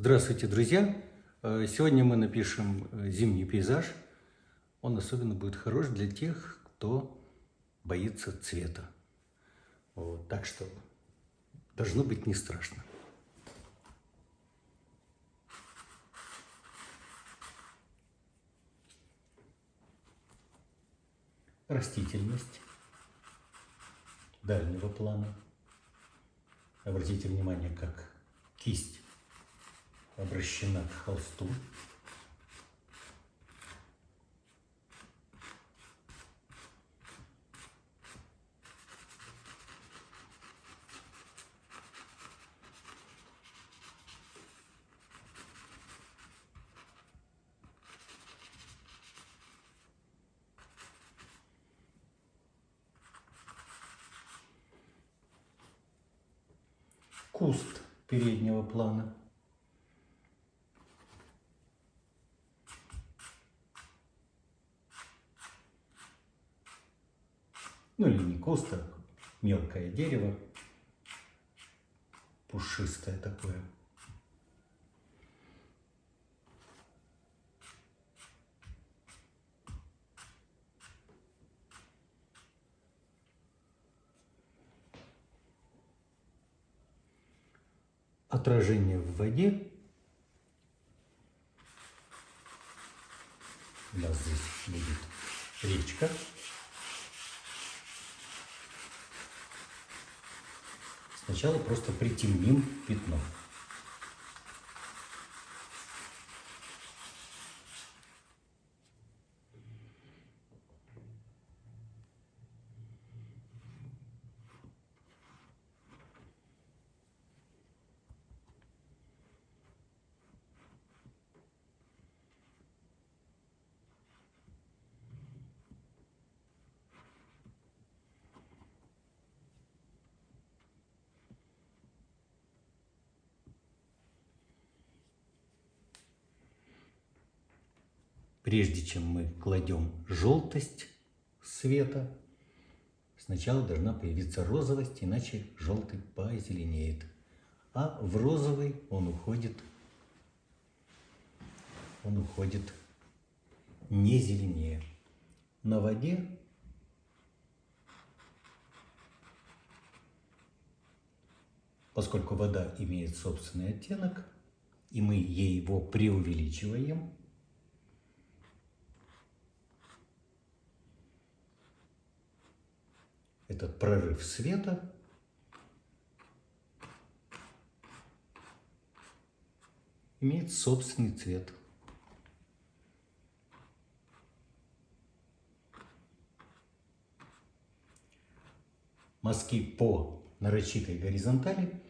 Здравствуйте, друзья! Э, Сегодня мы напишем э, зимний пейзаж. Он особенно будет хорош для тех, кто боится цвета. Вот, так что должно быть не страшно. Растительность дальнего плана. Обратите внимание, как кисть обращена к холсту. Куст переднего плана. Ну или не куст, а мелкое дерево, пушистое такое. Отражение в воде. У нас здесь будет речка. Сначала просто притемним пятно. Прежде чем мы кладем желтость света, сначала должна появиться розовость, иначе желтый позеленеет. А в розовый он уходит, он уходит не зеленее. На воде поскольку вода имеет собственный оттенок, и мы ей его преувеличиваем, этот прорыв света имеет собственный цвет. Мазки по нарочитой горизонтали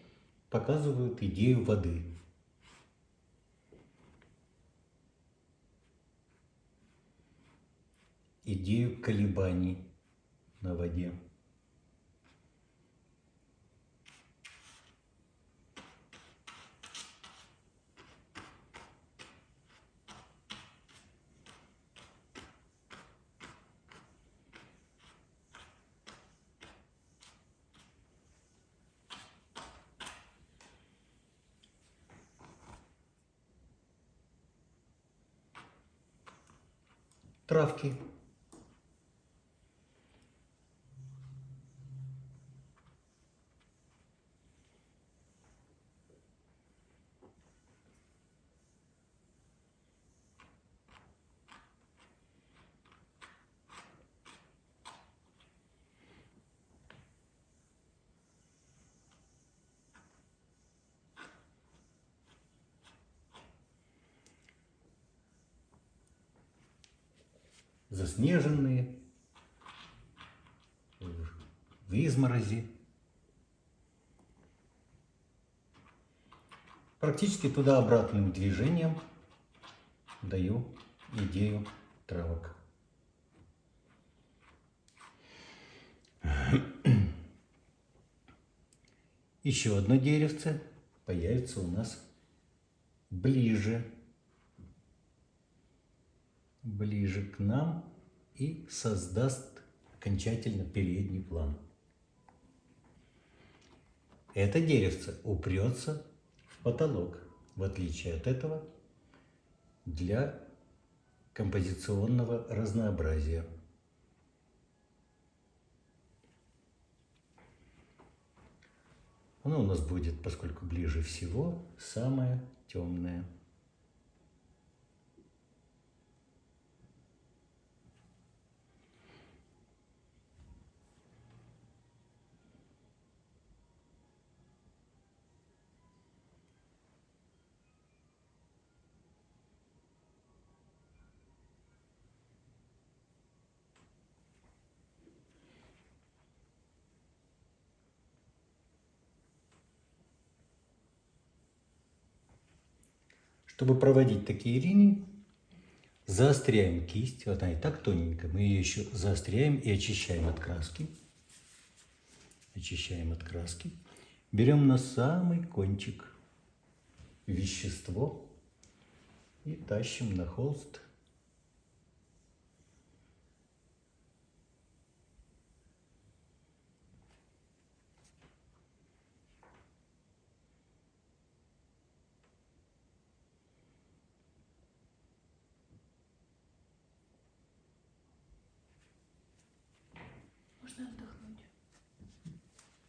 показывают идею воды. Идею колебаний на воде. Травки. Заснеженные, в изморози. Практически туда-обратным движением даю идею травок. Еще одно деревце появится у нас ближе ближе к нам и создаст окончательно передний план. Это деревце упрется в потолок. в отличие от этого, для композиционного разнообразия. Оно у нас будет, поскольку ближе всего, самое темное. Чтобы проводить такие линии, заостряем кисть. Вот она и так тоненькая. Мы ее еще заостряем и очищаем от краски. Очищаем от краски. Берем на самый кончик вещество и тащим на холст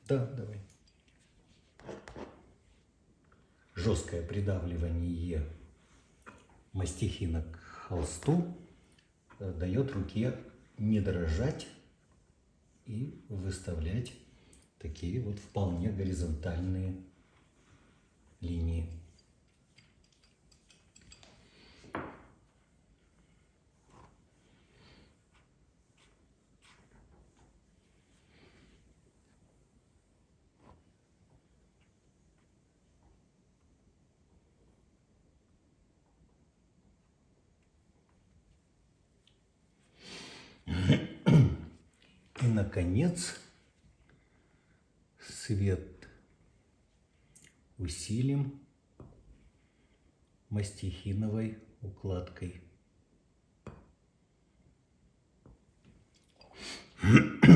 Да, давай. Жесткое придавливание мастихина к холсту э, дает руке не дрожать и выставлять такие вот вполне горизонтальные линии. И, наконец, свет усилим мастихиновой укладкой.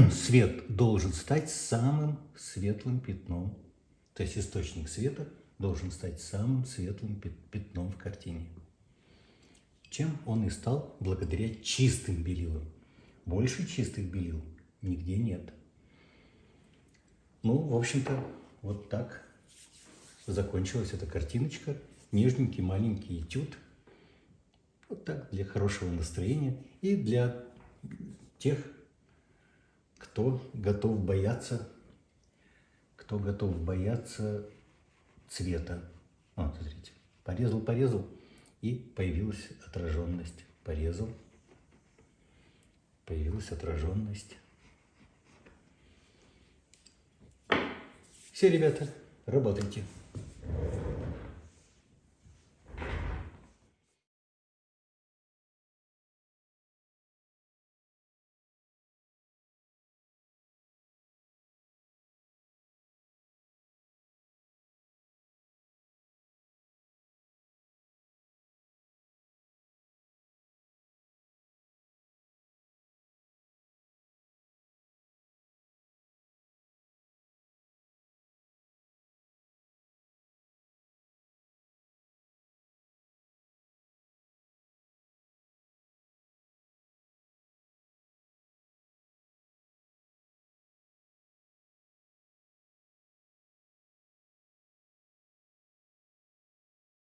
Свет должен стать самым светлым пятном. То есть источник света должен стать самым светлым пятном в картине. Чем он и стал благодаря чистым белилам. Больше чистых белил нигде нет. Ну, в общем-то, вот так закончилась эта картиночка. Нежненький маленький этюд. Вот так, для хорошего настроения и для тех, кто готов бояться, кто готов бояться цвета. Вот, смотрите, порезал, порезал, и появилась отраженность. Порезал, появилась отраженность. Все, ребята, работайте.